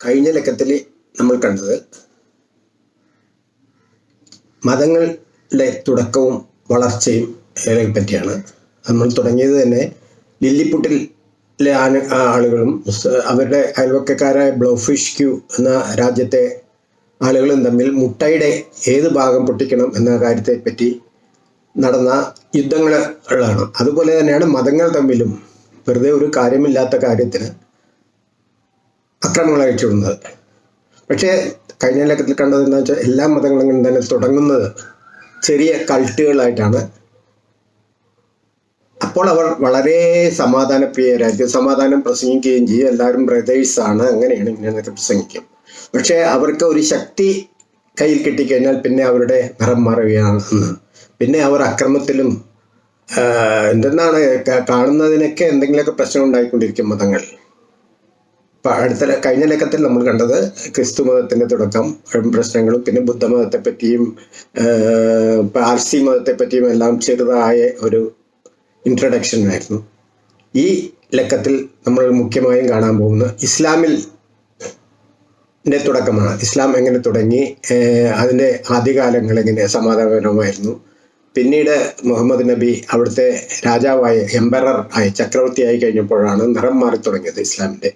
കഴിഞ്ഞ ലക്കത്തിൽ നമ്മൾ കണ്ടത് മതങ്ങളുടെ തുടക്കവും വളർച്ചയും പറ്റിയാണ്. നമ്മൾ തുടങ്ങിയത് തന്നെ ലില്ലിപുട്ടിലെ ആണ് ആളുകളും അവരുടെ അയൽവക്കക്കാരായ ബ്ലോഫിഷ് ക്യൂ എന്ന രാജ്യത്തെ ആളുകളും തമ്മിൽ മുട്ടയുടെ ഏത് ഭാഗം പൊട്ടിക്കണം എന്ന കാര്യത്തെപ്പറ്റി നടന്ന യുദ്ധങ്ങളാണ് അതുപോലെ തന്നെയാണ് മതങ്ങൾ തമ്മിലും വെറുതെ ഒരു കാര്യമില്ലാത്ത കാര്യത്തിന് അക്രമങ്ങൾ അയച്ചുവിടുന്നത് പക്ഷേ കഴിഞ്ഞ ലക്കത്തിൽ കണ്ടത് എന്താ വെച്ചാൽ എല്ലാ മതങ്ങളും തന്നെ തുടങ്ങുന്നത് ചെറിയ കൾട്ടുകളായിട്ടാണ്. അപ്പോൾ അവർ വളരെ സമാധാനപ്രിയരായിരിക്കും സമാധാനം പ്രസംഗിക്കുകയും ചെയ്യും. എല്ലാവരും ബ്രദേഴ്സാണ് അങ്ങനെയാണ് ഇങ്ങനെയൊക്കെ പ്രസംഗിക്കും. പക്ഷേ അവർക്ക് ഒരു ശക്തി കയ്യിൽ കിട്ടിക്കഴിഞ്ഞാൽ പിന്നെ അവരുടെ നിറം മാറുകയാണ് പിന്നെ അവർ അക്രമത്തിലും എന്തെന്നാണ് കാണുന്നതിനൊക്കെ എന്തെങ്കിലുമൊക്കെ പ്രശ്നം ഉണ്ടായിക്കൊണ്ടിരിക്കും മതങ്ങൾ. ഇപ്പൊ അടുത്ത കഴിഞ്ഞ ലക്കത്തിൽ നമ്മൾ കണ്ടത് ക്രിസ്തു മതത്തിന്റെ തുടക്കം പ്രശ്നങ്ങളും പിന്നെ ബുദ്ധമതത്തെ പറ്റിയും ആഹ്, പാർസി മതത്തെ പറ്റിയും എല്ലാം ചെറുതായ ഒരു ഇൻട്രഡക്ഷൻ ആയിരുന്നു. ഈ ലക്കത്തിൽ നമ്മൾ മുഖ്യമായും കാണാൻ പോകുന്ന ഇസ്ലാമിൽ തുടക്കമാണ്. ഇസ്ലാം എങ്ങനെ തുടങ്ങി അതിന്റെ ആദ്യകാലങ്ങൾ എങ്ങനെ സമാധാനപരമായിരുന്നു. പിന്നീട് മുഹമ്മദ് നബി അവിടുത്തെ രാജാവായി എംബറർ ആയി ചക്രവർത്തിയായി കഴിഞ്ഞപ്പോഴാണ് നിറം മാറി തുടങ്ങിയത് ഇസ്ലാമിന്റെ.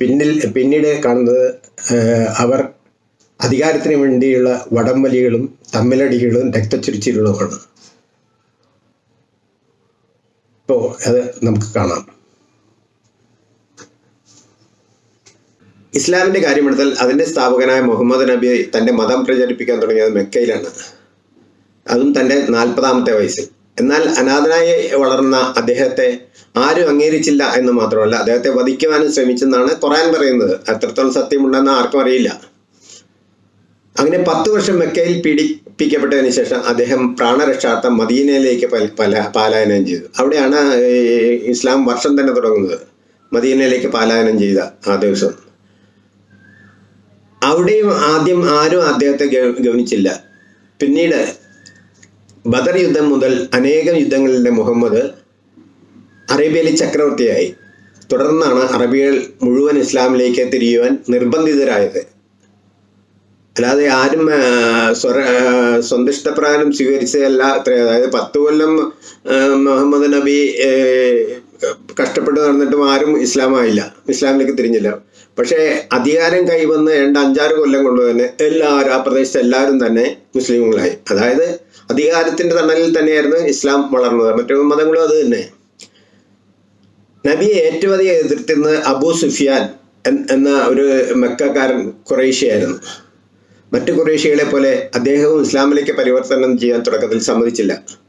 പിന്നിൽ പിന്നീട് കാണുന്നത് അവർ അധികാരത്തിന് വേണ്ടിയുള്ള വടംവലികളും തമ്മിലടികളും രക്തച്ചുരിച്ചിലുകളുമാണ് ഇപ്പോൾ അത് നമുക്ക് കാണാം. ഇസ്ലാമിന്റെ കാര്യമെടുത്താൽ അതിന്റെ സ്ഥാപകനായ മുഹമ്മദ് നബി തന്റെ മതം പ്രചരിപ്പിക്കാൻ തുടങ്ങിയത് മെക്കയിലാണ്. അതും തന്റെ നാൽപ്പതാമത്തെ വയസ്സിൽ. എന്നാൽ അനാഥനായി വളർന്ന അദ്ദേഹത്തെ ആരും അംഗീകരിച്ചില്ല എന്ന് മാത്രമല്ല അദ്ദേഹത്തെ വധിക്കുവാനും ശ്രമിച്ചെന്നാണ് ഖുറാൻ പറയുന്നത്. എത്രത്തോളം സത്യമുണ്ടെന്ന് ആർക്കും അറിയില്ല. അങ്ങനെ പത്ത് വർഷം മെക്കയിൽ പീഡിപ്പിക്കപ്പെട്ടതിന് ശേഷം അദ്ദേഹം പ്രാണരക്ഷാർത്ഥം മദീനയിലേക്ക് പല- പല പാലായനം ചെയ്തു. അവിടെയാണ് ഇസ്ലാം വർഷം തന്നെ തുടങ്ങുന്നത്. മദീനയിലേക്ക് പാലായനം ചെയ്ത ആ ദിവസം. അവിടെയും ആദ്യം ആരും അദ്ദേഹത്തെ ഗവനിച്ചില്ല. പിന്നീട് ബദർ യുദ്ധം മുതൽ അനേകം യുദ്ധങ്ങളിലെ മുഹമ്മദ് അറേബ്യയിലെ ചക്രവർത്തിയായി. തുടർന്നാണ് അറബികൾ മുഴുവൻ ഇസ്ലാമിലേക്ക് തിരിയുവാൻ നിർബന്ധിതരായത്. അല്ലാതെ ആരും സ്വര സ്വന്തിഷ്ടപ്രകാരം സ്വീകരിച്ചതല്ല അത്ര അതായത് പത്ത് കൊല്ലം മുഹമ്മദ് നബി കഷ്ടപ്പെട്ട് നടന്നിട്ടും ആരും ഇസ്ലാമായില്ല. ഇസ്ലാമിലേക്ക് തിരിഞ്ഞില്ല. പക്ഷേ അധികാരം കൈവന്ന് രണ്ട് അഞ്ചാറ് കൊല്ലം കൊണ്ട് തന്നെ എല്ലാവരും ആ പ്രദേശത്ത് എല്ലാവരും തന്നെ മുസ്ലിമുകളായി. അതായത് അധികാരത്തിന്റെ തണലിൽ തന്നെയായിരുന്നു ഇസ്ലാം വളർന്നത്. മറ്റു മതങ്ങളും അത് തന്നെ. നബിയെ ഏറ്റവും അധികം എതിർത്തിരുന്നത് അബൂ സുഫിയാൻ എന്ന ഒരു മെക്കാരൻ കുറേശ്യായിരുന്നു മറ്റു കുറേശ്യകളെ പോലെ അദ്ദേഹവും ഇസ്ലാമിലേക്ക് പരിവർത്തനം ചെയ്യാൻ തുടക്കത്തിൽ സമ്മതിച്ചില്ല.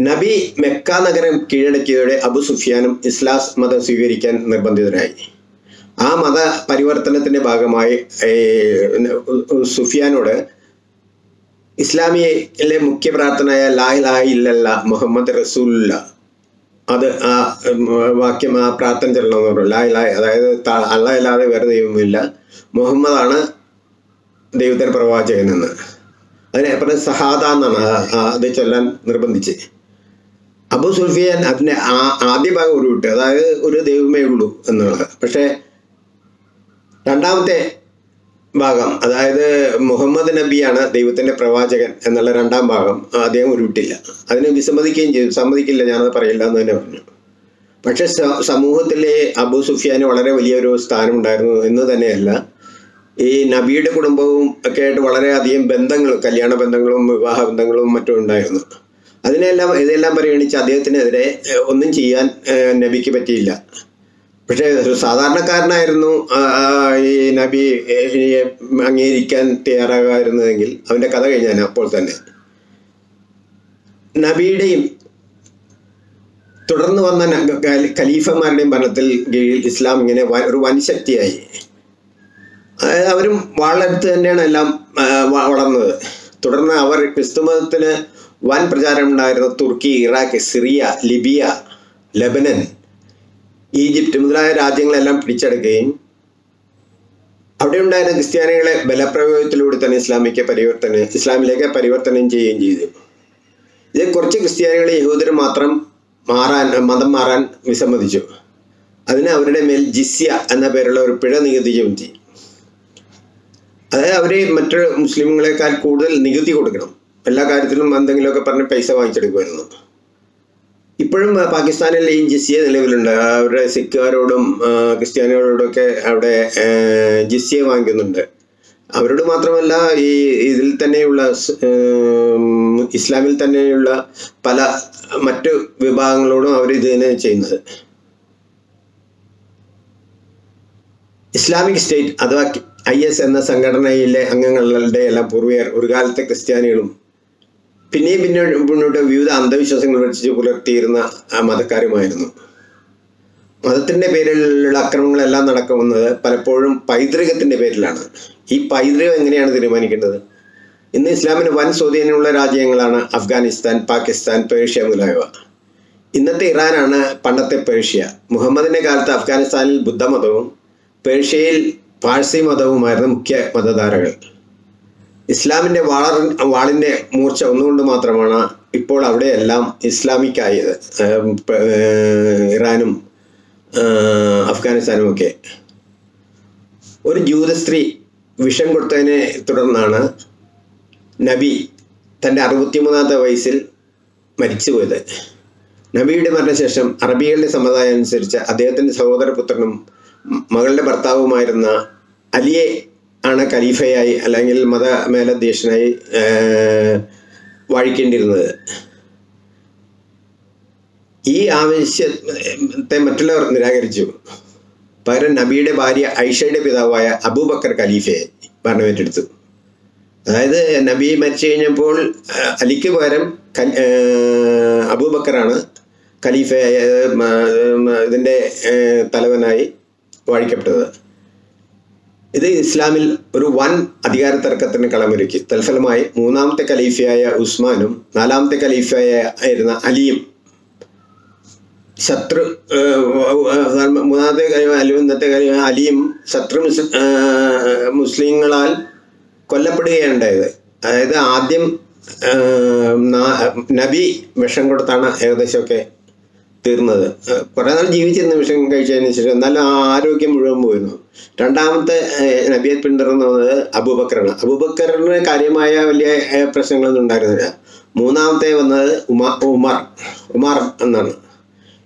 നബി മെക്ക നഗരം കീഴടക്കിയതോടെ അബു സുഫിയാനും ഇസ്ലാസ് മതം സ്വീകരിക്കാൻ നിർബന്ധിതരായി ആ മത പരിവർത്തനത്തിന്റെ ഭാഗമായി സുഫിയാനോട് ഇസ്ലാമിയിലെ മുഖ്യ പ്രാർത്ഥനയായ ലാ ഇലാഹ ഇല്ലല്ല മുഹമ്മദ് റസൂല്ല അത് ആ വാക്യം ആ പ്രാർത്ഥന ചെല്ലണമെന്ന് പറഞ്ഞു. ലാ ഇലാഹ അതായത് ത- അള്ളാഹ് ഇല്ലാതെ വേറെ ദൈവമില്ല. മുഹമ്മദാണ് ദൈവത്തിന്റെ പ്രവാചകൻ എന്ന്. അതിനെ പറഞ്ഞ സഹാദ എന്നാണ് അത് ചൊല്ലാൻ നിർബന്ധിച്ച്. അബു സുൽഫിയാൻ അതിനെ ആദ്യ ഭാഗം ഒരു വിട്ടു. അതായത് ഒരു ദൈവമേ ഉള്ളൂ എന്നുള്ളത്. പക്ഷേ രണ്ടാമത്തെ ഭാഗം അതായത് മുഹമ്മദ് നബിയാണ് ദൈവത്തിന്റെ പ്രവാചകൻ എന്നുള്ള രണ്ടാം ഭാഗം അദ്ദേഹം ഉരുവിട്ടില്ല അതിനെ വിസമ്മതിക്കുകയും ചെയ്തു. സമ്മതിക്കില്ല ഞാനത് പറയില്ല എന്ന് തന്നെ പറഞ്ഞു. പക്ഷെ സമൂഹത്തിലെ അബു സുഫിയാന് വളരെ വലിയൊരു സ്ഥാനമുണ്ടായിരുന്നു എന്ന് തന്നെയല്ല ഈ നബിയുടെ കുടുംബവും ഒക്കെ ആയിട്ട് വളരെയധികം ബന്ധങ്ങൾ കല്യാണ ബന്ധങ്ങളും വിവാഹ ബന്ധങ്ങളും മറ്റും ഉണ്ടായിരുന്നു. അതിനെല്ലാം ഇതെല്ലാം പരിഗണിച്ച് അദ്ദേഹത്തിനെതിരെ ഒന്നും ചെയ്യാൻ നബിക്ക് പറ്റിയില്ല. പക്ഷേ ഒരു സാധാരണക്കാരനായിരുന്നു ഈ നബി അംഗീകരിക്കാൻ തയ്യാറാകാതിരുന്നതെങ്കിൽ അവന്റെ കഥ കഴിഞ്ഞാൽ അപ്പോൾ തന്നെ. നബിയുടെയും തുടർന്ന് വന്ന ഖലീഫന്മാരുടെയും ഭരണത്തിൽ കീഴിൽ ഇസ്ലാം ഇങ്ങനെ ഒരു വൻശക്തിയായി. അവരും വാളെടുത്ത് തന്നെയാണ് എല്ലാം വളർന്നത്. തുടർന്ന് അവർ ക്രിസ്തുമതത്തിന് വൻ പ്രചാരം ഉണ്ടായിരുന്ന Turkey Iraq Syria Libya Lebanon Egypt മുതലായ രാജ്യങ്ങളെല്ലാം പിടിച്ചെടുക്കുകയും അവിടെ ഉണ്ടായിരുന്ന ക്രിസ്ത്യാനികളെ ബലപ്രയോഗത്തിലൂടെ തന്നെ ഇസ്ലാമിക്ക് പരിവർത്തനം ഇസ്ലാമിലേക്ക് പരിവർത്തനം ചെയ്യുകയും ചെയ്തു. ഇതിൽ കുറച്ച് ക്രിസ്ത്യാനികളെ യഹൂദർ മാത്രം മാറാൻ മതം മാറാൻ വിസമ്മതിച്ചു. അതിന് അവരുടെ മേൽ ജിസ്യ എന്ന പേരുള്ള ഒരു പിഴ നികുതി ചുമത്തി അതായത് അവരെ മറ്റു മുസ്ലിങ്ങളെക്കാൾ കൂടുതൽ നികുതി കൊടുക്കണം. എല്ലാ കാര്യത്തിലും എന്തെങ്കിലുമൊക്കെ പറഞ്ഞ് പൈസ വാങ്ങിച്ചെടുക്കുമായിരുന്നു. ഇപ്പോഴും പാകിസ്ഥാനിൽ ഈ ജിസ്യ നിലവിലുണ്ട്. അവരുടെ സിഖുകാരോടും ക്രിസ്ത്യാനികളോടൊക്കെ അവിടെ ജിസ്യ വാങ്ങിക്കുന്നുണ്ട്. അവരോട് മാത്രമല്ല ഈ ഇതിൽ തന്നെയുള്ള ഇസ്ലാമിൽ തന്നെയുള്ള പല മറ്റു വിഭാഗങ്ങളോടും അവർ ഇത് തന്നെ ചെയ്യുന്നത്. ഇസ്ലാമിക് സ്റ്റേറ്റ് അഥവാ ഐ എസ് എന്ന സംഘടനയിലെ അംഗങ്ങളുടെ എല്ലാം പൂർവികർ ഒരു കാലത്തെ ക്രിസ്ത്യാനികളും പിന്നെയും പിന്നെ മുന്നോട്ട് വിവിധ അന്ധവിശ്വാസങ്ങൾ വെച്ച് പുലർത്തിയിരുന്ന ആ മതക്കാരുമായിരുന്നു. മതത്തിന്റെ പേരിലുള്ള അക്രമങ്ങളെല്ലാം നടക്കുന്നത് പലപ്പോഴും പൈതൃകത്തിന്റെ പേരിലാണ്. ഈ പൈതൃകം എങ്ങനെയാണ് തീരുമാനിക്കേണ്ടത്? ഇന്ന് ഇസ്ലാമിന് വൻ സ്വാധീനമുള്ള രാജ്യങ്ങളാണ് അഫ്ഗാനിസ്ഥാൻ പാകിസ്ഥാൻ പേർഷ്യ മുതലായവ. ഇന്നത്തെ ഇറാനാണ് പണ്ടത്തെ പേർഷ്യ. മുഹമ്മദിന്റെ കാലത്ത് അഫ്ഗാനിസ്ഥാനിൽ ബുദ്ധമതവും പേർഷ്യയിൽ പാഴ്സി മതവുമായിരുന്നു മുഖ്യ മതധാരകൾ. ഇസ്ലാമിന്റെ വാള വാളിന്റെ മൂർച്ച ഒന്നുകൊണ്ട് മാത്രമാണ് ഇപ്പോൾ അവിടെയെല്ലാം ഇസ്ലാമിക് ആയത് ഏം, പ- ഏർ, ഇറാനും അഫ്ഗാനിസ്ഥാനും ഒക്കെ ഒരു ജൂത സ്ത്രീ വിഷം കൊടുത്തതിനെ തുടർന്നാണ് നബി തന്റെ അറുപത്തിമൂന്നാമത്തെ വയസ്സിൽ മരിച്ചുപോയത്. നബിയുടെ മരണശേഷം അറബികളുടെ സമ്പ്രദായം അനുസരിച്ച് അദ്ദേഹത്തിന്റെ സഹോദരപുത്രനും മകളുടെ ഭർത്താവുമായിരുന്ന അലിയെ ആണ് ഖലീഫയായി അല്ലെങ്കിൽ മത മേലധ്യക്ഷനായി വഴിക്കേണ്ടിയിരുന്നത്. ഈ ആവശ്യത്തെ മറ്റുള്ളവർ നിരാകരിച്ചു. പകരം നബിയുടെ ഭാര്യ ഐഷയുടെ പിതാവായ അബൂബക്കർ ഖലീഫയെ ഭരണമേറ്റെടുത്തു. അതായത് നബി മരിച്ചു കഴിഞ്ഞപ്പോൾ അലിക്ക് പകരം അബൂബക്കറാണ് മ- ഇതിന്റെ തലവനായി വാഴിക്കപ്പെട്ടത്. ഇത് ഇസ്ലാമിൽ ഒരു വൻ അധികാര തർക്കത്തിന് കളമൊരുക്കി. തൽഫലമായി മൂന്നാമത്തെ ഖലീഫയായ ഉസ്മാനും നാലാമത്തെ ഖലീഫയായ ആയിരുന്ന അലിയും ശത്രു മൂന്നാമത്തെ കാര്യം അലി ഇന്നത്തെ കാര്യം അലിയും ശത്രു മുസ്ലിങ്ങളാൽ കൊല്ലപ്പെടുകയുണ്ടായത്. അതായത് ആദ്യം നബി വിഷം കൊടുത്താണ് ഏകദേശമൊക്കെ തീർന്നത്. കുറേ നാൾ ജീവിച്ചിരുന്ന വിഷം കഴിച്ചതിന് ശേഷം നല്ല ആരോഗ്യം മുഴുവൻ പോയിരുന്നു. രണ്ടാമത്തെ നബിയെ പിന്തുടർന്നത് അബൂബക്കറാണ്. അബൂബക്കറിന് കാര്യമായ വലിയ പ്രശ്നങ്ങളൊന്നും ഉണ്ടായിരുന്നില്ല. മൂന്നാമത്തെ വന്നത് ഉമാ ഉമാർ ഉമാർ എന്നാണ്.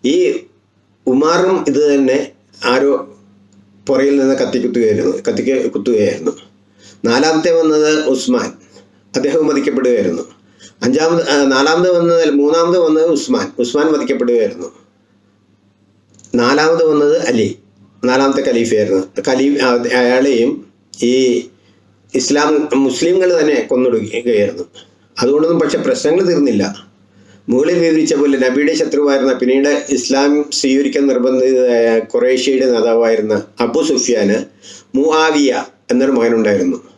ഈ ഉമാറും ഇത് തന്നെ ആരോ പുറയിൽ നിന്ന് കത്തി കുത്തുകയായിരുന്നു കത്തിക്ക് കുത്തുകയായിരുന്നു. നാലാമത്തെ വന്നത് ഉസ്മാൻ. അദ്ദേഹം വധിക്കപ്പെടുകയായിരുന്നു. അഞ്ചാമത് നാലാമത് വന്നത് മൂന്നാമത് വന്നത് ഉസ്മാൻ. ഉസ്മാൻ വധിക്കപ്പെടുകയായിരുന്നു. നാലാമത് വന്നത് അലി. നാലാമത്തെ ഖലീഫയായിരുന്നു. ഖലീ അയാളെയും ഈ ഇസ്ലാം മുസ്ലിങ്ങൾ തന്നെ കൊന്നൊടുക്കുകയായിരുന്നു. അതുകൊണ്ടൊന്നും പക്ഷെ പ്രശ്നങ്ങൾ തീർന്നില്ല. മുകളിൽ വിവരിച്ച പോലെ നബിയുടെ ശത്രുവായിരുന്ന പിന്നീട് ഇസ്ലാം സ്വീകരിക്കാൻ നിർബന്ധിതയായ കുറേഷ്യയുടെ നേതാവായിരുന്ന അബു സുഫിയാന് മുആവിയ എന്നൊരു മകനുണ്ടായിരുന്നു.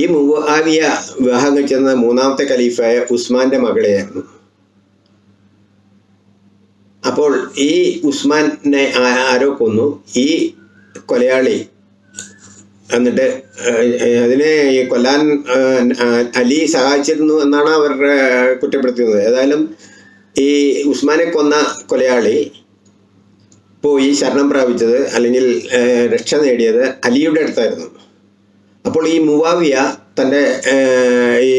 ഈ മുവാവിയ വിവാഹം കഴിച്ചിരുന്ന മൂന്നാമത്തെ ഖലീഫായ ഉസ്മാന്റെ മകളെയായിരുന്നു. അപ്പോൾ ഈ ഉസ്മാനെ ആരോ കൊന്നു. ഈ കൊലയാളി എന്നിട്ട് അതിനെ ഈ കൊല്ലാൻ അലി സഹായിച്ചിരുന്നു എന്നാണ് അവർ കുറ്റപ്പെടുത്തുന്നത് ഏതായാലും ഈ ഉസ്മാനെ കൊന്ന കൊലയാളി പോയി ശരണം പ്രാപിച്ചത് അല്ലെങ്കിൽ രക്ഷ നേടിയത് അലിയുടെ അടുത്തായിരുന്നു. അപ്പോൾ ഈ മുവാവിയ തന്റെ ഈ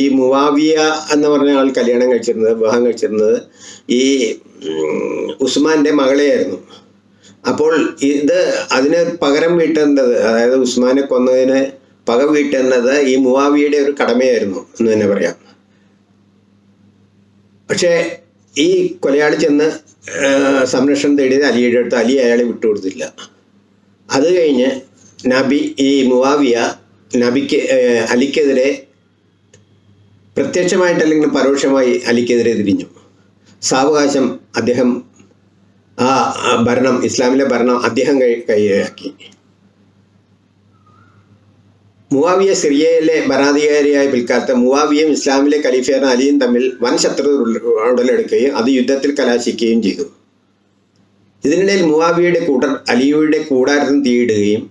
ഈ മുവാവിയ എന്ന് പറഞ്ഞ ആൾ കല്യാണം കഴിച്ചിരുന്നത് വിവാഹം കഴിച്ചിരുന്നത് ഈ ഉസ്മാന്റെ മകളെയായിരുന്നു. അപ്പോൾ ഇത് അതിന് പകരം വീട്ടേണ്ടത് അതായത് ഉസ്മാനെ കൊന്നതിന് പക വീട്ടേണ്ടത് ഈ മുവാവിയുടെ ഒരു കടമയായിരുന്നു എന്ന് തന്നെ പറയാം. പക്ഷേ ഈ കൊലയാളി ചെന്ന് സംരക്ഷണം തേടിയത് അലിയുടെ അടുത്ത് അലി അയാളെ വിട്ടുകൊടുത്തില്ല. അത് കഴിഞ്ഞ് നബി ഈ മുവാവിയ നബിക്ക് അലിക്കെതിരെ പ്രത്യക്ഷമായിട്ട് അല്ലെങ്കിൽ പരോക്ഷമായി അലിക്കെതിരെ തിരിഞ്ഞു. സാവകാശം അദ്ദേഹം ആ ഭരണം ഇസ്ലാമിലെ ഭരണം അദ്ദേഹം കൈ കൈയാക്കി. മുവാവിയ സിറിയയിലെ ഭരണാധികാരിയായ പിൽക്കാലത്ത് മുവാവിയും ഇസ്ലാമിലെ ഖലീഫയായിരുന്ന അലിയും തമ്മിൽ വൻ ശത്രു ഉടലെടുക്കുകയും അത് യുദ്ധത്തിൽ കലാശിക്കുകയും ചെയ്തു. ഇതിനിടയിൽ മുവാവിയുടെ കൂട്ടർ അലിയുടെ കൂടാരത്തിന് തീയിടുകയും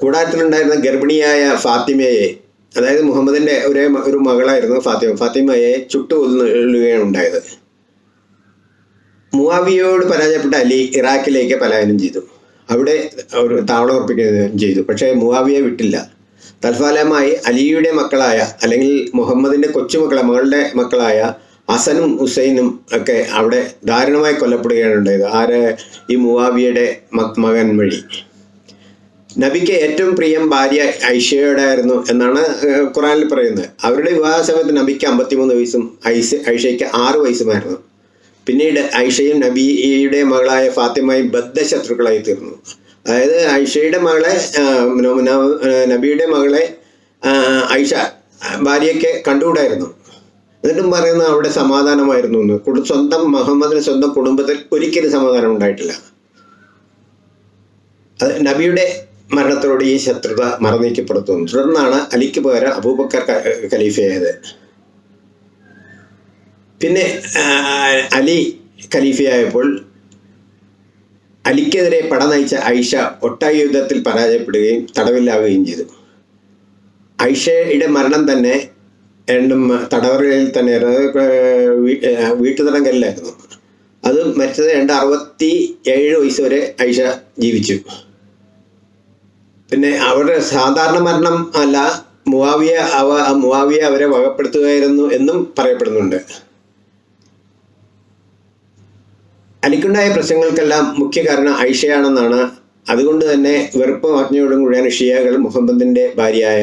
കൂടാരത്തിലുണ്ടായിരുന്ന ഗർഭിണിയായ ഫാത്തിമയെ അതായത് മുഹമ്മദിന്റെ ഒരേ ഒരു മകളായിരുന്നു ഫാത്തിമ. ഫാത്തിമയെ ചുട്ടുകൊല്ലുകയാണ് ഉണ്ടായത്. മുവാവിയോട് പരാജയപ്പെട്ട അലി ഇറാഖിലേക്ക് പലായനം ചെയ്തു. അവിടെ ഒരു താവളം ഉറപ്പിക്കുകയും ചെയ്തു. പക്ഷേ മുവാവിയെ വിട്ടില്ല. തൽഫലമായി അലിയുടെ മക്കളായ അല്ലെങ്കിൽ മുഹമ്മദിന്റെ കൊച്ചുമക്കളെ മകളുടെ മക്കളായ അസനും ഹുസൈനും ഒക്കെ അവിടെ ദാരുണമായി കൊല്ലപ്പെടുകയാണ് ഉണ്ടായത്. ആര്? ഈ മുവാവിയുടെ മക് മകൻ വഴി. നബിക്ക് ഏറ്റവും പ്രിയം ഭാര്യ ഐഷയോടായിരുന്നു എന്നാണ് ഏഹ്, ഖുറാനിൽ പറയുന്നത്. അവരുടെ വിവാഹ സമയത്ത് നബിക്ക് അമ്പത്തിമൂന്ന് വയസ്സും ഐസ് ഐഷയ്ക്ക് ആറ് വയസ്സുമായിരുന്നു. പിന്നീട് ഐഷയും നബിയുടെ മകളായ ഫാത്തിമയും ബദ്ധശത്രുക്കളായി തീർന്നു. അതായത് ഐഷയുടെ മകളെ നബിയുടെ മകളെ ഐഷ ഭാര്യയ്ക്ക് കണ്ടുകൂടായിരുന്നു. എന്നിട്ടും പറയുന്നത് അവിടെ സമാധാനമായിരുന്നു എന്ന്. കുടു- സ്വന്തം മുഹമ്മദിന് സ്വന്തം കുടുംബത്തിൽ ഒരിക്കലും സമാധാനം ഉണ്ടായിട്ടില്ല. നബിയുടെ മരണത്തോടെ ഈ ശത്രുത മറന്നീക്കപ്പെടുത്തുന്നു തുടർന്നാണ് അലിക്ക് പകരം അബൂബക്കർ ഖലീഫയായത്. പിന്നെ അലി ഖലീഫയായപ്പോൾ അലിക്കെതിരെ പട നയിച്ച ഐഷ ഒട്ടായി യുദ്ധത്തിൽ പരാജയപ്പെടുകയും തടവിലാവുകയും ചെയ്തു. ഐഷയുടെ മരണം തന്നെ രണ്ടും തടവറയിൽ തന്നെ വീട്ടുതടങ്കലിലായിരുന്നു അത് മരിച്ചത് രണ്ട് അറുപത്തി ഏഴ് വയസ്സ് വരെ ഐഷ ജീവിച്ചു. പിന്നെ അവരുടെ സാധാരണ മരണം അല്ല മുവാവിയ അവ മുവാവിയ അവരെ വകപ്പെടുത്തുകയായിരുന്നു എന്നും പറയപ്പെടുന്നുണ്ട്. അലിക്കുണ്ടായ പ്രശ്നങ്ങൾക്കെല്ലാം മുഖ്യ കാരണം ഐഷയാണെന്നാണ്. അതുകൊണ്ട് തന്നെ വെറുപ്പും അജ്ഞയോടും കൂടിയാണ് ഷിയകൾ മുഹമ്മദിന്റെ ഭാര്യയായ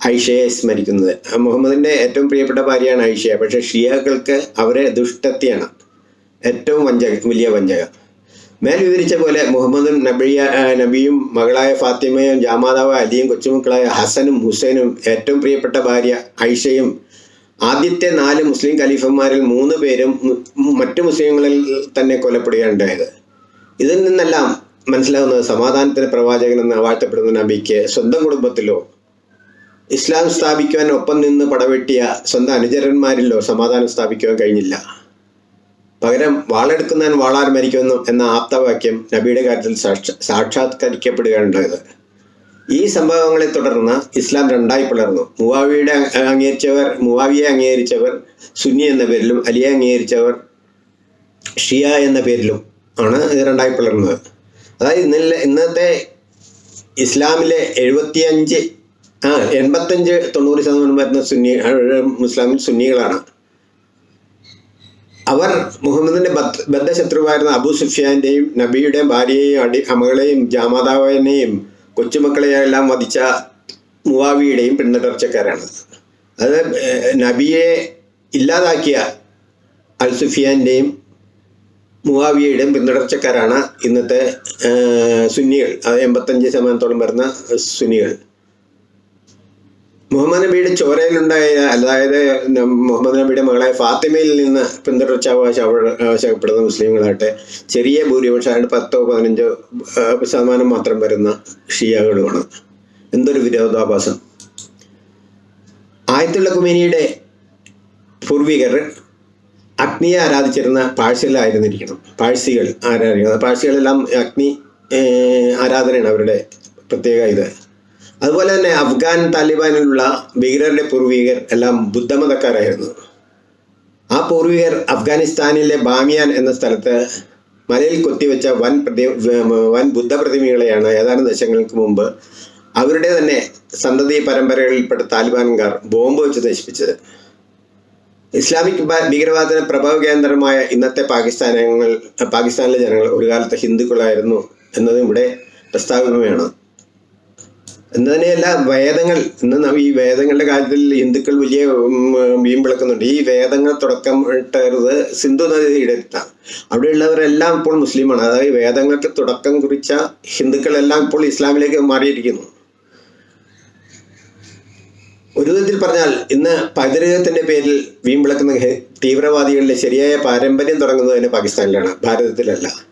ഐഷയെ സ്മരിക്കുന്നത്. മുഹമ്മദിന്റെ ഏറ്റവും പ്രിയപ്പെട്ട ഭാര്യയാണ് ഐഷയ പക്ഷെ ഷിയകൾക്ക് അവരെ ദുഷ്ടത്തിയാണ്. ഏറ്റവും വലിയ വഞ്ചക. മേൽ വിവരിച്ച പോലെ മുഹമ്മദും നബിയ നബിയും മകളായ ഫാത്തിമയും ജാമാതാവ് അലിയും കൊച്ചുമക്കളായ ഹസനും ഹുസൈനും ഏറ്റവും പ്രിയപ്പെട്ട ഭാര്യ ഐഷയും ആദ്യത്തെ നാല് മുസ്ലിം ഖലീഫന്മാരിൽ മൂന്ന് പേരും മറ്റു മുസ്ലിങ്ങളിൽ തന്നെ കൊല്ലപ്പെടുകയുണ്ടായത് ഇതിൽ നിന്നെല്ലാം മനസ്സിലാവുന്നത് സമാധാനത്തിന് പ്രവാചകൻ എന്ന് വാഴ്ത്തപ്പെടുന്ന നബിക്ക് സ്വന്തം കുടുംബത്തിലോ ഇസ്ലാം സ്ഥാപിക്കുവാൻ ഒപ്പം നിന്ന് പടവെട്ടിയ സ്വന്തം അനുചരന്മാരിലോ സമാധാനം സ്ഥാപിക്കുവാൻ കഴിഞ്ഞില്ല. പകരം വാളെടുക്കുന്നവൻ വാളാർ മരിക്കുന്നു എന്ന ആപ്തവാക്യം നബിയുടെ കാര്യത്തിൽ സാക്ഷ സാക്ഷാത്കരിക്കപ്പെടുകയുണ്ടായത് ഈ സംഭവങ്ങളെ തുടർന്ന് ഇസ്ലാം രണ്ടായി പിളർന്നു. മുവാവിയുടെ അംഗീകരിച്ചവർ മുവാവിയെ അംഗീകരിച്ചവർ സുന്നി എന്ന പേരിലും അലിയെ അംഗീകരിച്ചവർ ഷിയ എന്ന പേരിലും ആണ് ഇത് രണ്ടായി പിളർന്നത്. അതായത് ഇന്നലെ ഇന്നത്തെ ഇസ്ലാമിലെ എഴുപത്തിയഞ്ച് ആ എൺപത്തഞ്ച് തൊണ്ണൂറ് ശതമാനം വരുന്ന സുന്നി മുസ്ലാമിൽ സുന്നികളാണ്. അവർ മുഹമ്മദിന്റെ ബദ് ബദ്ധശത്രുവായിരുന്ന അബൂ സുഫിയാന്റെയും നബിയുടെ ഭാര്യയെയും അടി അമകളെയും ജാമാതാവിനെയും കൊച്ചുമക്കളെയെല്ലാം വധിച്ച മുവാവിയുടെയും പിന്തുടർച്ചക്കാരാണ് അത് നബിയെ ഇല്ലാതാക്കിയ അൽ സുഫിയാന്റെയും മുവാവിയയുടെയും പിന്തുടർച്ചക്കാരാണ് ഇന്നത്തെ സുന്നികൾ അത് എൺപത്തഞ്ച് ശതമാനത്തോളം വരുന്ന സുന്നികൾ. മുഹമ്മദ് നബിയുടെ ചോരയിലുണ്ടായ അതായത് മുഹമ്മദ് നബിയുടെ മകളായ ഫാത്തിമയിൽ നിന്ന് പിന്തുടർച്ചാവകാശം അവ- അവകാശപ്പെടുന്ന മുസ്ലിങ്ങളാകട്ടെ ചെറിയ ഭൂരിപക്ഷം അതായത് പത്തോ പതിനഞ്ചോ ശതമാനം മാത്രം വരുന്ന ഷിയകളുമാണ് എന്തൊരു വിരോധാഭാസം. ആയത്തുള്ള കുമേനിയുടെ പൂർവികർ അഗ്നിയെ ആരാധിച്ചിരുന്ന പാഴ്സികളായിരുന്നിരിക്കണം. പാഴ്സികൾ ആരാധിക്കുന്നത് പാഴ്സികളെല്ലാം അഗ്നി ആരാധനയാണ് അവരുടെ പ്രത്യേക ഇത്. അതുപോലെ തന്നെ അഫ്ഗാൻ താലിബാനിലുള്ള ഭീകരരുടെ പൂർവികർ എല്ലാം ബുദ്ധമതക്കാരായിരുന്നു. ആ പൂർവികർ അഫ്ഗാനിസ്ഥാനിലെ ബാമിയാൻ എന്ന സ്ഥലത്ത് മലയിൽ കൊത്തിവെച്ച വൻ പ്രതി വൻ ബുദ്ധ പ്രതിമകളെയാണ് ഏതാനും ദശങ്ങൾക്ക് മുമ്പ് അവരുടെ തന്നെ സന്തതി പരമ്പരകളിൽപ്പെട്ട താലിബാൻകാർ ബോംബ് വെച്ച് നശിപ്പിച്ചത് ഇസ്ലാമിക് ഭീകരവാദത്തിന് പ്രഭവ കേന്ദ്രമായ ഇന്നത്തെ പാകിസ്ഥാനങ്ങൾ പാകിസ്ഥാനിലെ ജനങ്ങൾ ഒരു കാലത്ത് ഹിന്ദുക്കളായിരുന്നു എന്നതും ഇവിടെ പ്രസ്താവനയാണ് എന്ന് തന്നെയല്ല വേദങ്ങൾ ഇന്ന് ഈ വേദങ്ങളുടെ കാര്യത്തിൽ ഹിന്ദുക്കൾ വലിയ വീം വിളക്കുന്നുണ്ട് ഈ വേദങ്ങൾ തുടക്കം ഇട്ടത് സിന്ധു നദിയുടെ അടുത്താണ്. അവിടെയുള്ളവരെല്ലാം ഇപ്പോൾ മുസ്ലിമാണ്. അതായത് വേദങ്ങൾക്ക് തുടക്കം കുറിച്ച ഹിന്ദുക്കളെല്ലാം ഇപ്പോൾ ഇസ്ലാമിലേക്ക് മാറിയിരിക്കുന്നു. ഒരു വിധത്തിൽ പറഞ്ഞാൽ ഇന്ന് പൈതൃകത്തിന്റെ പേരിൽ വീമ്പിളക്കുന്ന തീവ്രവാദികളുടെ ശരിയായ പാരമ്പര്യം തുടങ്ങുന്നത് തന്നെ പാകിസ്ഥാനിലാണ് ഭാരതത്തിലല്ല.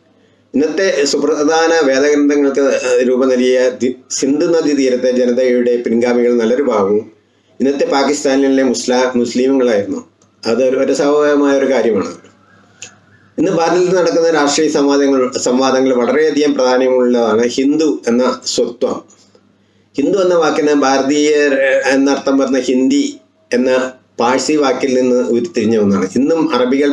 ഇന്നത്തെ സുപ്രധാന വേദഗ്രന്ഥങ്ങൾക്ക് രൂപം നൽകിയ സിന്ധു നദി തീരത്തെ ജനതയുടെ പിൻഗാമികൾ നല്ലൊരു ഭാഗവും ഇന്നത്തെ പാകിസ്ഥാനിലെ മുസ്ലാ മുസ്ലിമുകളായിരുന്നു. അത് ഒരു സ്വാഭാവികമായ ഒരു കാര്യമാണ്. ഇന്ന് ഭാരതത്തിൽ നടക്കുന്ന രാഷ്ട്രീയ സംവാദങ്ങൾ സംവാദങ്ങൾ വളരെയധികം പ്രാധാന്യമുള്ളതാണ് ഹിന്ദു എന്ന സ്വത്വം. ഹിന്ദു എന്ന വാക്കിന് ഭാരതീയർ എന്നർത്ഥം പറഞ്ഞ ഹിന്ദി എന്ന പാഴ്സി വാക്കിൽ നിന്ന് ഉരുത്തിരിഞ്ഞ ഒന്നാണ്. ഇന്നും അറബികൾ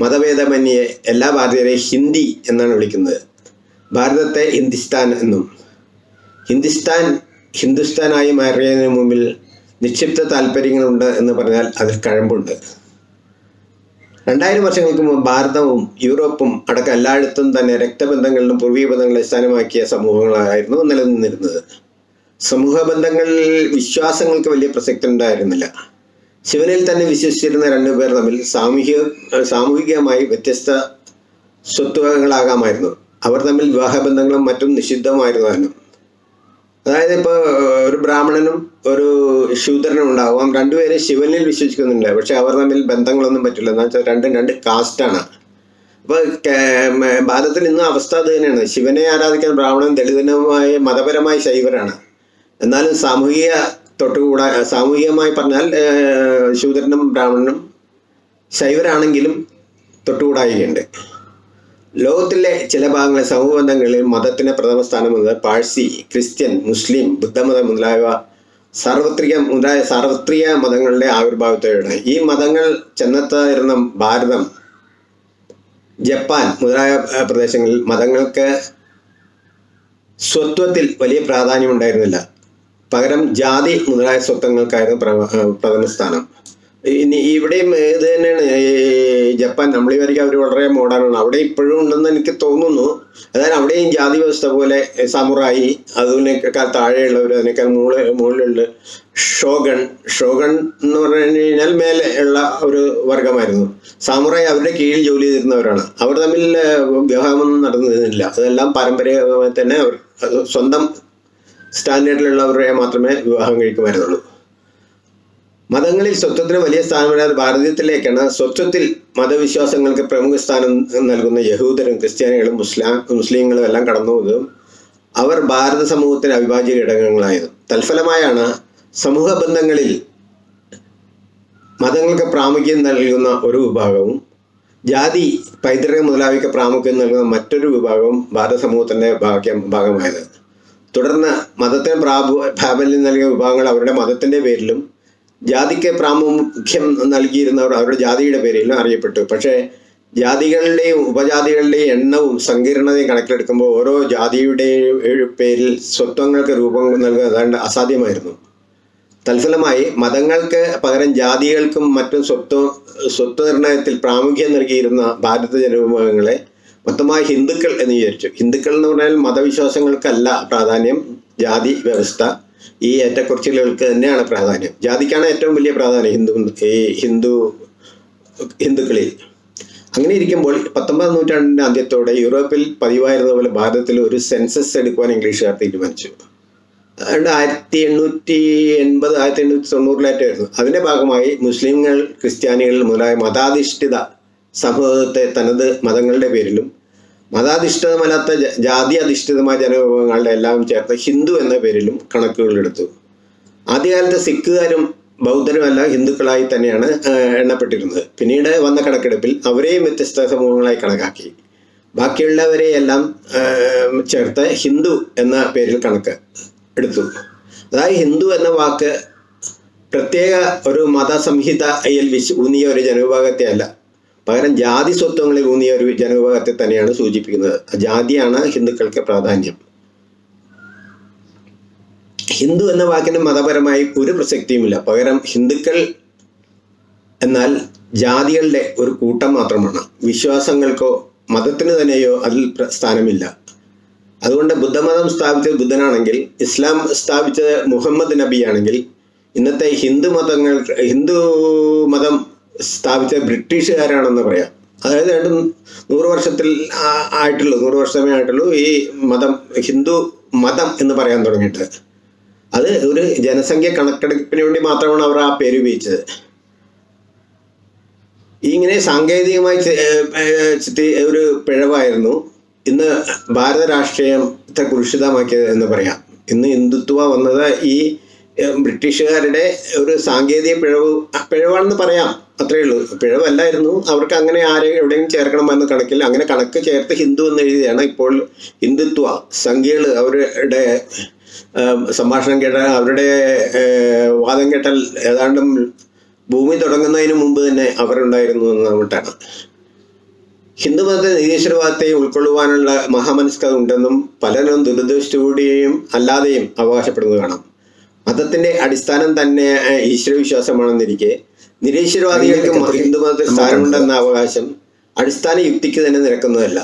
മതഭേദമന്യേ എല്ലാ ഭാരതീയരെയും ഹിന്ദി എന്നാണ് വിളിക്കുന്നത്. ഭാരതത്തെ ഹിന്ദുസ്ഥാൻ എന്നും. ഹിന്ദുസ്ഥാൻ ഹിന്ദുസ്ഥാനായി മാറിയതിനു മുമ്പിൽ നിക്ഷിപ്ത താല്പര്യങ്ങളുണ്ട് എന്ന് പറഞ്ഞാൽ അതിൽ കഴമ്പുണ്ട്. രണ്ടായിരം വർഷങ്ങൾക്ക് മുമ്പ് ഭാരതവും യൂറോപ്പും അടക്കം എല്ലായിടത്തും തന്നെ രക്തബന്ധങ്ങളിലും പൂർവീയ ബന്ധങ്ങളെ അടിസ്ഥാനമാക്കിയ സമൂഹങ്ങളായിരുന്നു നിലനിന്നിരുന്നത്. സമൂഹ ബന്ധങ്ങളിൽ വിശ്വാസങ്ങൾക്ക് വലിയ പ്രസക്തി ഉണ്ടായിരുന്നില്ല. ശിവനിൽ തന്നെ വിശ്വസിച്ചിരുന്ന രണ്ടുപേർ തമ്മിൽ സാമൂഹിക സാമൂഹികമായി വ്യത്യസ്ത സ്വത്വങ്ങളാകാമായിരുന്നു അവർ തമ്മിൽ വിവാഹബന്ധങ്ങളും മറ്റും നിഷിദ്ധമായിരുന്നു താനും അതായത് ഇപ്പോൾ ഒരു ബ്രാഹ്മണനും ഒരു ശൂദ്രനും ഉണ്ടാവാം. രണ്ടുപേരും ശിവനിൽ വിശ്വസിക്കുന്നുണ്ട്. പക്ഷെ അവർ തമ്മിൽ ബന്ധങ്ങളൊന്നും പറ്റില്ല. എന്ന് വെച്ചാൽ രണ്ടും രണ്ട് കാസ്റ്റാണ്. അപ്പോൾ ഭാരതത്തിൽ ഇന്ന് അവസ്ഥ അത് തന്നെയാണ്. ശിവനെ ആരാധിക്കാൻ ബ്രാഹ്മണൻ ദളിതനുമായ മതപരമായ ശൈവരാണ്. എന്നാലും സാമൂഹിക തൊട്ടുകൂടാ. സാമൂഹികമായി പറഞ്ഞാൽ ശൂദ്രനും ബ്രാഹ്മണനും ശൈവരാണെങ്കിലും തൊട്ടുകൂടായികയുണ്ട് ലോകത്തിലെ ചില ഭാഗങ്ങളിൽ സമൂഹ ബന്ധങ്ങളിൽ മതത്തിന് പ്രഥമ സ്ഥാനം എന്നത് പാഴ്സി ക്രിസ്ത്യൻ മുസ്ലിം ബുദ്ധമതം മുതലായവ സാർവത്രിക മുതലായ സാർവത്രിക മതങ്ങളുടെ ആവിർഭാവത്തോടെയാണ്. ഈ മതങ്ങൾ ചെന്നെത്തായിരുന്ന ഭാരതം ജപ്പാൻ മുതലായ പ്രദേശങ്ങളിൽ മതങ്ങൾക്ക് സ്വത്വത്തിൽ വലിയ പ്രാധാന്യം ഉണ്ടായിരുന്നില്ല. പകരം ജാതി മുതലായ സ്വത്വങ്ങൾക്കായിരുന്നു പ്രധാന സ്ഥാനം. ഇനി ഇവിടെയും ഇത് തന്നെയാണ്. ജപ്പാൻ നമ്മൾ വരെ അവർ വളരെ മോഡേണാണ് അവിടെ ഇപ്പോഴും ഉണ്ടെന്ന് എനിക്ക് തോന്നുന്നു. അതായത് അവിടെയും ജാതി വ്യവസ്ഥ പോലെ സമുറായി അതിനേക്കാൾ താഴെയുള്ളവർ അതിനേക്കാൾ മുകളിൽ മുകളിലുള്ള ഷോഗൺ. ഷോഗൺ എന്ന് പറഞ്ഞു കഴിഞ്ഞാൽ മേലെ ഉള്ള ഒരു വർഗമായിരുന്നു സാമുറായി അവരുടെ കീഴിൽ ജോലി ചെയ്തിരുന്നവരാണ്. അവർ തമ്മിൽ വിവാഹമൊന്നും നടന്നിരുന്നില്ല. അതെല്ലാം പാരമ്പര്യമായി തന്നെ അവർ സ്വന്തം സ്റ്റാൻഡേർഡിലുള്ളവരെ മാത്രമേ വിവാഹം കഴിക്കുമായിരുന്നുള്ളൂ. മതങ്ങളിൽ സ്വത്വത്തിന് വലിയ സ്ഥാനമില്ലാതെ ഭാരതീയത്തിലേക്കാണ് സ്വത്വത്തിൽ മതവിശ്വാസങ്ങൾക്ക് പ്രമുഖ സ്ഥാനം നൽകുന്ന യഹൂദരും ക്രിസ്ത്യാനികളും മുസ്ലാം മുസ്ലിങ്ങളും എല്ലാം കടന്നുപോകും അവർ ഭാരത സമൂഹത്തിന് അവിഭാജ്യ ഘടകങ്ങളായത് തൽഫലമായാണ് സമൂഹ ബന്ധങ്ങളിൽ മതങ്ങൾക്ക് പ്രാമുഖ്യം നൽകുന്ന ഒരു വിഭാഗവും ജാതി പൈതൃകം മുതലായവയ്ക്ക് പ്രാമുഖ്യം നൽകുന്ന മറ്റൊരു വിഭാഗവും ഭാരത സമൂഹത്തിന്റെ ഭാഗ്യം ഭാഗമായത്. തുടർന്ന് മതത്തിന് പ്രാബു പ്രാബല്യം നൽകിയ വിഭാഗങ്ങൾ അവരുടെ മതത്തിന്റെ പേരിലും ജാതിക്ക് പ്രാമുഖ്യം നൽകിയിരുന്നവർ അവരുടെ ജാതിയുടെ പേരിലും അറിയപ്പെട്ടു. പക്ഷേ ജാതികളുടെയും ഉപജാതികളുടെയും എണ്ണവും സങ്കീർണതയും കണക്കിലെടുക്കുമ്പോൾ ഓരോ ജാതിയുടെയും പേരിൽ സ്വത്വങ്ങൾക്ക് രൂപം നൽകുക അസാധ്യമായിരുന്നു. തൽഫലമായി മതങ്ങൾക്ക് പകരം ജാതികൾക്കും മറ്റും സ്വത്വ സ്വത്വ നിർണയത്തിൽ പ്രാമുഖ്യം നൽകിയിരുന്ന ഭാരത ജനവിഭാഗങ്ങളെ മൊത്തമായി ഹിന്ദുക്കൾ എന്ന് വിചാരിച്ചു. ഹിന്ദുക്കൾ എന്ന് പറഞ്ഞാൽ മതവിശ്വാസങ്ങൾക്കല്ല പ്രാധാന്യം. ജാതി വ്യവസ്ഥ ഈ ഏറ്റക്കുറച്ചിലുകൾക്ക് തന്നെയാണ് പ്രാധാന്യം. ജാതിക്കാണ് ഏറ്റവും വലിയ പ്രാധാന്യം ഹിന്ദു ഈ ഹിന്ദു ഹിന്ദുക്കളിൽ. അങ്ങനെ ഇരിക്കുമ്പോൾ പത്തൊമ്പതാം നൂറ്റാണ്ടിന്റെ ആദ്യത്തോടെ യൂറോപ്പിൽ പതിവായിരുന്ന പോലെ ഭാരതത്തിൽ ഒരു സെൻസസ് എടുക്കുവാൻ ഇംഗ്ലീഷുകാർ തീരുമാനിച്ചു. അതുകൊണ്ട് ആയിരത്തി എണ്ണൂറ്റി എൺപത് ആയിരത്തി എണ്ണൂറ്റി തൊണ്ണൂറിലായിട്ടായിരുന്നു അതിന്റെ ഭാഗമായി മുസ്ലിങ്ങൾ ക്രിസ്ത്യാനികൾ മുതലായ മതാധിഷ്ഠിത സമൂഹത്തെ തനത് മതങ്ങളുടെ പേരിലും മതാധിഷ്ഠിതമല്ലാത്ത ജാതി അധിഷ്ഠിതമായ ജനവിഭാഗങ്ങളുടെ എല്ലാം ചേർത്ത് ഹിന്ദു എന്ന പേരിലും കണക്കുകൾ എടുത്തു. ആദ്യകാലത്ത് സിഖുകാരും ബൗദ്ധരും എല്ലാം ഹിന്ദുക്കളായി തന്നെയാണ് എണ്ണപ്പെട്ടിരുന്നത്. പിന്നീട് വന്ന കണക്കെടുപ്പിൽ അവരെയും വ്യത്യസ്ത സമൂഹങ്ങളായി കണക്കാക്കി. ബാക്കിയുള്ളവരെ എല്ലാം ചേർത്ത് ഹിന്ദു എന്ന പേരിൽ കണക്ക് എടുത്തു. അതായത് ഹിന്ദു എന്ന വാക്ക് പ്രത്യേക ഒരു മതസംഹിതയിൽ വിശ് ഊന്നിയ ഒരു ജനവിഭാഗത്തെ അല്ല. പകരം ജാതി സ്വത്വങ്ങളിൽ ഊന്നിയ ഒരു ജനവിഭാഗത്തെ തന്നെയാണ് സൂചിപ്പിക്കുന്നത്. ജാതിയാണ് ഹിന്ദുക്കൾക്ക് പ്രാധാന്യം. ഹിന്ദു എന്ന വാക്കിന് മതപരമായി ഒരു പ്രസക്തിയുമില്ല. പകരം ഹിന്ദുക്കൾ എന്നാൽ ജാതികളുടെ ഒരു കൂട്ടം മാത്രമാണ്. വിശ്വാസങ്ങൾക്കോ മതത്തിന് തന്നെയോ അതിൽ സ്ഥാനമില്ല. അതുകൊണ്ട് ബുദ്ധമതം സ്ഥാപിച്ചത് ബുദ്ധനാണെങ്കിൽ ഇസ്ലാം സ്ഥാപിച്ചത് മുഹമ്മദ് നബിയാണെങ്കിൽ ഇന്നത്തെ ഹിന്ദു മതങ്ങൾ ഹിന്ദു മതം സ്ഥാപിച്ച ബ്രിട്ടീഷുകാരാണെന്ന് പറയാം. അതായത് രണ്ട് നൂറ് വർഷത്തിൽ ആയിട്ടുള്ളൂ നൂറ് വർഷമേ ആയിട്ടുള്ളൂ ഈ മതം ഹിന്ദു മതം എന്ന് പറയാൻ തുടങ്ങിയിട്ട്. അത് ഒരു ജനസംഖ്യ കണക്കെടുപ്പിന് വേണ്ടി മാത്രമാണ് അവർ ആ പേര് ഉപയോഗിച്ചത്. ഇങ്ങനെ സാങ്കേതികമായി ഒരു പിഴവായിരുന്നു. ഇന്ന് ഭാരത രാഷ്ട്രീയത്തെ കുരുഷിതമാക്കിയത് എന്ന് പറയാം. ഇന്ന് ഹിന്ദുത്വ വന്നത് ഈ ബ്രിട്ടീഷുകാരുടെ ഒരു സാങ്കേതിക പിഴവ് പിഴവാണെന്ന് പറയാം. അത്രയേ ഉള്ളൂ. പിഴവല്ലായിരുന്നു. അവർക്ക് അങ്ങനെ ആരെ എവിടെയും ചേർക്കണമെന്ന കണക്കിൽ അങ്ങനെ കണക്ക് ചേർത്ത് ഹിന്ദു എന്ന് എഴുതിയാണ് ഇപ്പോൾ ഹിന്ദുത്വ. സംഖ്യകൾ അവരുടെ സംഭാഷണം കേട്ട അവരുടെ വാദം കേട്ടാൽ ഏതാണ്ടും ഭൂമി തുടങ്ങുന്നതിന് മുമ്പ് തന്നെ അവരുണ്ടായിരുന്നു എന്ന് മട്ടാണ്. ഹിന്ദുമത നിരീശ്വരവാദത്തെ ഉൾക്കൊള്ളുവാനുള്ള മഹാമനസ്കത ഉണ്ടെന്നും പലരും ദുരുദ്ദേശത്തോടെയും അല്ലാതെയും അവകാശപ്പെടുന്നത് കാണാം. മതത്തിന്റെ അടിസ്ഥാനം തന്നെ ഈശ്വരവിശ്വാസമാണെന്നിരിക്കെ നിരീശ്വരവാദികൾക്ക് ഹിന്ദുമതത്തിൽ സ്ഥാനമുണ്ടെന്ന അവകാശം അടിസ്ഥാന യുക്തിക്ക് തന്നെ നിരക്കുന്നതല്ല.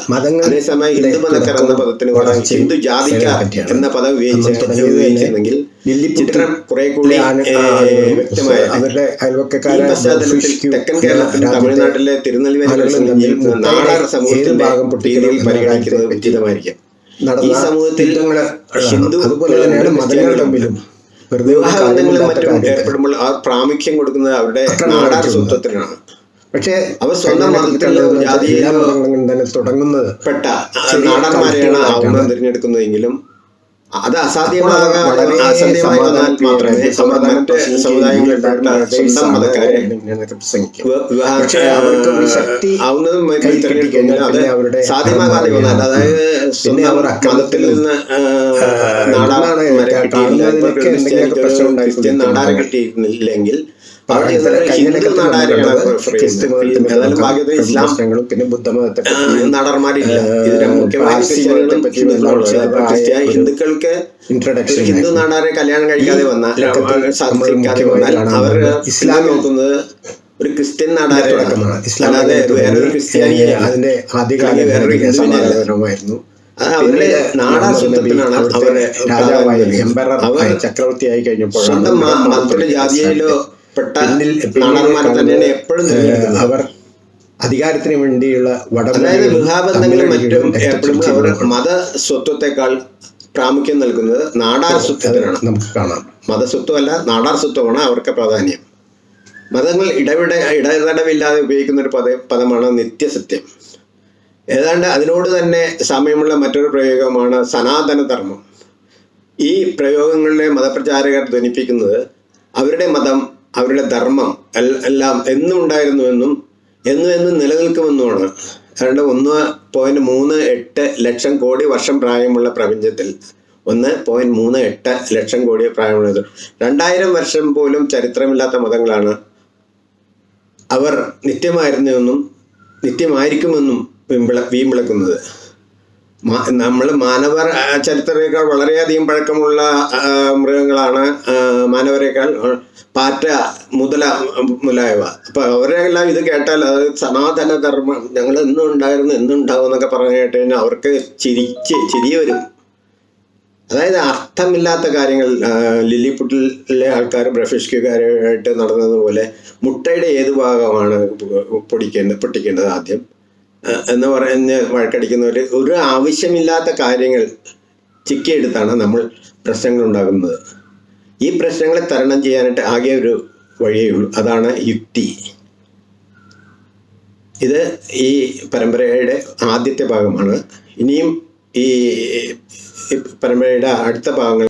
അതേസമയം ഹിന്ദുമതക്കാർ എന്ന പദത്തിന് പകരം ഹിന്ദു ജാതിക്കാർ എന്ന പദം ഉപയോഗിച്ചിരുന്നെങ്കിൽ ചിത്രം കുറെ കൂടി വ്യക്തമായ അവരുടെ പശ്ചാത്തലത്തിൽ തെക്കൻ കേരളത്തിൽ തമിഴ്നാട്ടിലെ തിരുനെൽവേലി നാടാർ സമൂഹത്തിന്റെ രീതിയിൽ പരിഗണിക്കുന്നത് ഉചിതമായിരിക്കും. ഈ സമൂഹത്തിൽ ഹിന്ദു അതുപോലെ തന്നെയാണ് മതങ്ങൾ തമ്മിലും. വെറുതെ വിവാഹബന്ധങ്ങളും മറ്റും ഏർപ്പെടുമ്പോൾ ആ പ്രാമുഖ്യം കൊടുക്കുന്നത് അവരുടെ നാടാർ സ്വത്വത്തിനാണ് പക്ഷേ അവർ സ്വന്തം മതത്തിലോ ജാതിയിലോ തുടങ്ങുന്നത് പെട്ട നാടന്മാരെയാണ്. ആവുന്നത് തിരഞ്ഞെടുക്കുന്നതെങ്കിലും അത് അസാധ്യമാകാൻ അസാധ്യമായി വന്നാൽ മാത്രമേ മറ്റ് എല്ലാവരും സ്വന്തം മതക്കാരെ പക്ഷേ അവർക്ക് ശക്തി ആവുന്നതും അത് സാധ്യമാകാതെ വന്നാൽ അതായത് സ്വന്തം മതത്തിൽ നിന്ന് ക്രിസ്ത്യൻ കിട്ടിയില്ലെങ്കിൽ ഇസ്ലാം പിന്നെ ബുദ്ധമതത്തെ ഹിന്ദുക്കൾക്ക് ഇൻട്രഡക്ഷൻ ഹിന്ദു നാടാരെ കല്യാണം കഴിക്കാതെ വന്നാൽ അവർ ഇസ്ലാം നോക്കുന്നത് ഒരു ക്രിസ്ത്യൻ നാടാരെ തുടക്കമാണ്. ഇസ്ലാം അല്ലാതെ വേറൊരു ക്രിസ്ത്യാനിയെ അതിന്റെ വേറൊരു ആദ്യകാലം ഹിന്ദുവിനെ സമാധാനപരമായിരുന്നു അവരുടെ നാടാ സ്വത്വത്തിനാണ് അവരുടെ രാജാവായി ചക്രവർത്തിയായി കഴിഞ്ഞപ്പോൾ സ്വന്തം ജാതിയിലോ പെട്ട തന്നെയാണ് എപ്പോഴും അവർ അധികാരത്തിന് വേണ്ടിയുള്ള അതായത് വിവാഹബന്ധങ്ങളും മറ്റും എപ്പോഴും അവർ മത മതസ്വത്വത്തെക്കാൾ പ്രാമുഖ്യം നൽകുന്നത് നാടാർ സ്വത്വത്തിനാണ് നമുക്ക് കാണാം. മതസ്വത്വമല്ല നാടാർ സ്വത്വമാണ് അവർക്ക് പ്രാധാന്യം. മതങ്ങൾ ഇടവിട ഇടതടവില്ലാതെ ഉപയോഗിക്കുന്ന ഒരു പദ പദമാണ് നിത്യസത്യം. ഏതാണ്ട് അതിനോട് തന്നെ സമയമുള്ള മറ്റൊരു പ്രയോഗമാണ് സനാതനധർമ്മം. ഈ പ്രയോഗങ്ങളിലെ മതപ്രചാരകർ ധ്വനിപ്പിക്കുന്നത് അവരുടെ മതം അവരുടെ ധർമ്മം എല്ലാം എന്നും ഉണ്ടായിരുന്നുവെന്നും എന്നും എന്നും നിലനിൽക്കുമെന്നുമാണ്. അതുകൊണ്ട് ഒന്ന് പോയിന്റ് മൂന്ന് എട്ട് ലക്ഷം കോടി വർഷം പ്രായമുള്ള പ്രപഞ്ചത്തിൽ ഒന്ന് പോയിന്റ് മൂന്ന് എട്ട് ലക്ഷം കോടി പ്രായമുള്ളത്. രണ്ടായിരം വർഷം പോലും ചരിത്രമില്ലാത്ത മതങ്ങളാണ് അവർ നിത്യമായിരുന്നുവെന്നും നിത്യമായിരിക്കുമെന്നും വിമ്പിള വീമ്പിളക്കുന്നത്. നമ്മൾ മാനവർ ചരിത്രത്തേക്കാൾ വളരെയധികം പഴക്കമുള്ള മൃഗങ്ങളാണ് മാനവരേക്കാൾ പാറ്റ മുതല മുതലായവ അപ്പൊ അവരെല്ലാം ഇത് കേട്ടാൽ അത് സനാതന ധർമ്മം ഞങ്ങൾ എന്നും ഉണ്ടായിരുന്നു എന്നും എന്നൊക്കെ പറഞ്ഞു കേട്ട് കഴിഞ്ഞാൽ അവർക്ക് ചിരിച്ച് ചിരി വരും. അതായത് അർത്ഥമില്ലാത്ത കാര്യങ്ങൾ ലില്ലിപുട്ടിലെ ആൾക്കാർ ബ്രഫിഷ്കാരായിട്ട് നടന്നതുപോലെ മുട്ടയുടെ ഏത് ഭാഗമാണ് പൊടിക്കേണ്ടത് പൊട്ടിക്കേണ്ടത് ആദ്യം? എന്ന് പറഞ്ഞ് വഴക്കടിക്കുന്നവർ ഒരു ആവശ്യമില്ലാത്ത കാര്യങ്ങൾ ചിക്കിയെടുത്താണ് നമ്മൾ പ്രശ്നങ്ങൾ ഉണ്ടാകുന്നത് ഈ പ്രശ്നങ്ങളെ തരണം ചെയ്യാനായിട്ട് ആകെ ഒരു വഴിയേ ഉള്ളൂ. അതാണ് യുക്തി. ഇത് ഈ പരമ്പരയുടെ ആദ്യത്തെ ഭാഗമാണ്. ഇനിയും ഈ പരമ്പരയുടെ അടുത്ത ഭാഗങ്ങൾ